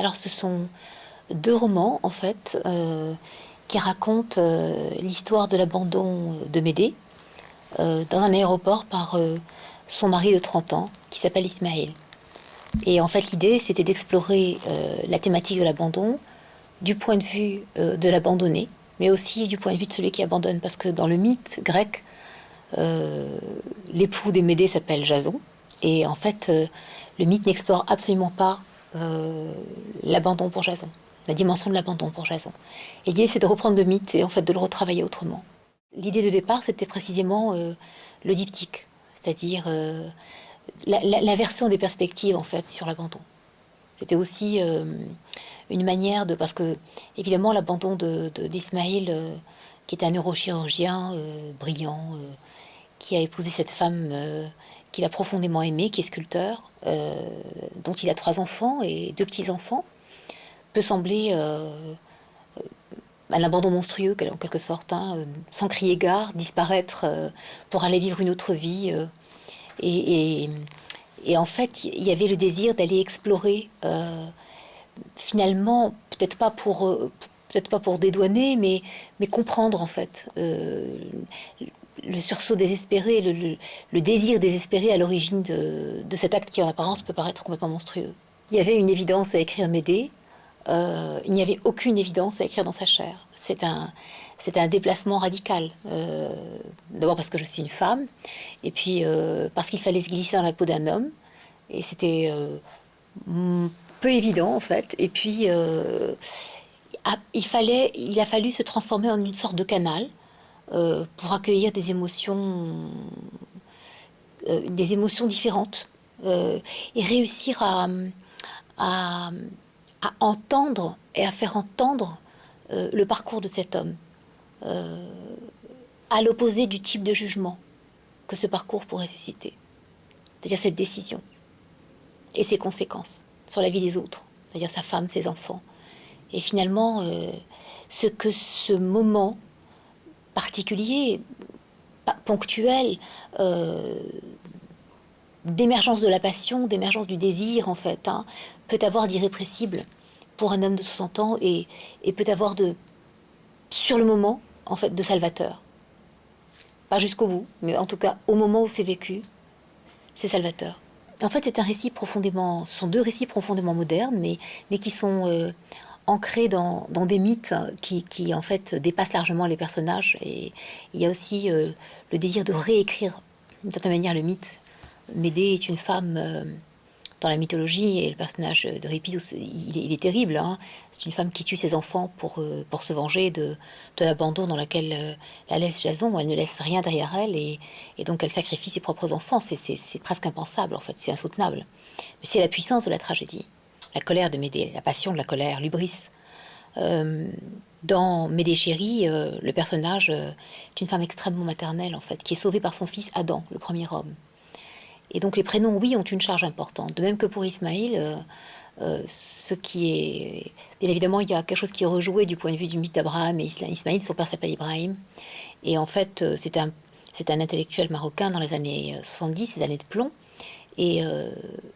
Alors ce sont deux romans en fait qui racontent l'histoire de l'abandon de Médée dans un aéroport par son mari de 30 ans qui s'appelle Ismaël. Et en fait l'idée c'était d'explorer la thématique de l'abandon du point de vue de l'abandonné, mais aussi du point de vue de celui qui abandonne, parce que dans le mythe grec, l'époux de Médée s'appelle Jason, et en fait, euh, le mythe n'explore absolument pas euh, l'abandon pour Jason, la dimension de l'abandon pour Jason. Et l'idée, c'est de reprendre le mythe et en fait de le retravailler autrement. L'idée de départ, c'était précisément euh, le diptyque, c'est-à-dire la, version des perspectives en fait sur l'abandon. C'était aussi une manière de, parce que évidemment l'abandon d'Ismaël, de, qui était un neurochirurgien brillant, qui a épousé cette femme qu'il a profondément aimé, qui est sculpteur, euh, dont il a trois enfants et deux petits-enfants, peut sembler euh, un abandon monstrueux, en quelque sorte, hein, sans crier gare, disparaître euh, pour aller vivre une autre vie. Et, en fait, il y avait le désir d'aller explorer, finalement, peut-être pas pour peut-être pas pour dédouaner, mais, mais comprendre en fait le sursaut désespéré, le, désir désespéré à l'origine de, cet acte qui en apparence peut paraître complètement monstrueux. Il y avait une évidence à écrire Médée, euh, il n'y avait aucune évidence à écrire dans sa chair. C'est un, déplacement radical. Euh, d'abord parce que je suis une femme, et puis euh, parce qu'il fallait se glisser dans la peau d'un homme, et c'était peu évident en fait. Et puis il a fallu se transformer en une sorte de canal euh, pour accueillir des émotions, euh, des émotions différentes euh, et réussir à, à, entendre et à faire entendre le parcours de cet homme, à l'opposé du type de jugement que ce parcours pourrait susciter, c'est-à-dire cette décision et ses conséquences sur la vie des autres, c'est-à-dire sa femme, ses enfants. Et finalement, ce que ce moment particulier, ponctuel, euh, d'émergence de la passion, d'émergence du désir, en fait, hein, peut avoir d'irrépressible pour un homme de 60 ans et, peut avoir de, sur le moment, en fait, de salvateur. Pas jusqu'au bout, mais en tout cas, au moment où c'est vécu, c'est salvateur. En fait, c'est un récit profondément, ce sont deux récits profondément modernes, mais, mais qui sont euh, ancré dans, des mythes qui, en fait dépassent largement les personnages. Et il y a aussi euh, le désir de réécrire d'une certaine manière le mythe. Médée est une femme euh, dans la mythologie et le personnage de Ripidus, il, est, terrible. Hein. C'est une femme qui tue ses enfants pour, euh, pour se venger de, de l'abandon dans lequel la laisse Jason. Elle ne laisse rien derrière elle et, donc elle sacrifie ses propres enfants. C'est presque impensable en fait, c'est insoutenable. Mais c'est la puissance de la tragédie la colère de Médée, la passion de la colère, l'ubris. Euh, dans Médée chérie, euh, le personnage euh, est une femme extrêmement maternelle, en fait, qui est sauvée par son fils Adam, le premier homme. Et donc les prénoms, oui, ont une charge importante. De même que pour Ismaïl, ce qui est... Bien évidemment, il y a quelque chose qui est rejoué du point de vue du mythe d'Abraham et Ismaïl, son père s'appelle Ibrahim. Et en fait, c'est un, un intellectuel marocain dans les années 70, les années de plomb, euh,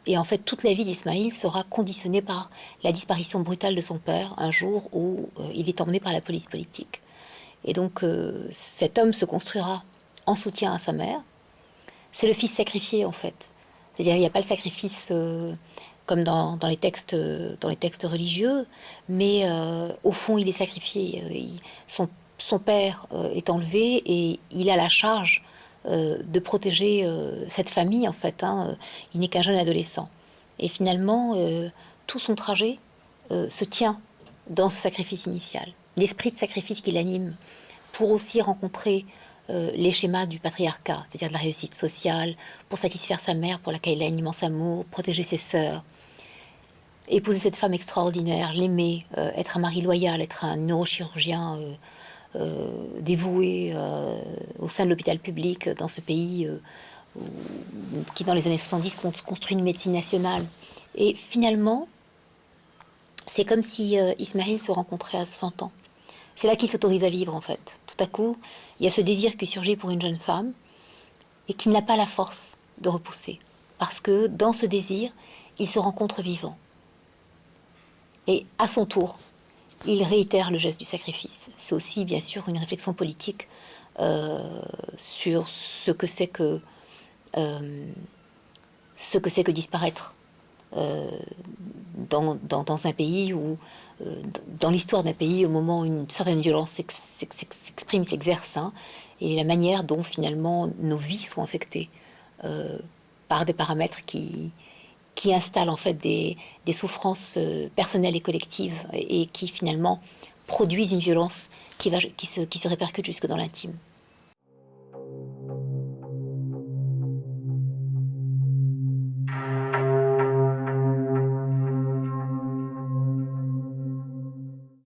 et, en fait, toute la vie d'Ismaïl sera conditionnée par la disparition brutale de son père un jour où euh, il est emmené par la police politique. Et donc, euh, cet homme se construira en soutien à sa mère. C'est le fils sacrifié, en fait. C'est-à-dire, il n'y a pas le sacrifice comme dans, les textes, religieux, mais au fond, il est sacrifié. son, père est enlevé et il a la charge de protéger euh, cette famille, en fait. Hein. Il n'est qu'un jeune adolescent. Et finalement, euh, tout son trajet se tient dans ce sacrifice initial. L'esprit de sacrifice qui l'anime pour aussi rencontrer les schémas du patriarcat, c'est-à-dire de la réussite sociale, pour satisfaire sa mère pour laquelle il a un immense amour, protéger ses sœurs, épouser cette femme extraordinaire, l'aimer, être un mari loyal, être un neurochirurgien euh, dévoué euh, au sein de l'hôpital public dans ce pays euh, qui, dans les années 70, construit une médecine nationale. Et finalement, c'est comme si Ismaël se rencontrait à 100 ans. C'est là qu'il s'autorise à vivre, en fait. Tout à coup, il y a ce désir qui surgit pour une jeune femme et qui n'a pas la force de repousser. Parce que dans ce désir, il se rencontre vivant. Et à son tour, il réitère le geste du sacrifice. C'est aussi, bien sûr, une réflexion politique euh, sur ce que c'est que, euh, ce que, que disparaître euh, dans, dans, un pays ou dans l'histoire d'un pays, au moment où une certaine violence s'exprime, s'exerce, hein, et la manière dont finalement nos vies sont affectées par des paramètres qui, qui installent en fait des, des souffrances personnelles et collectives et qui finalement produisent une violence qui, va, qui, se, qui se répercute jusque dans l'intime.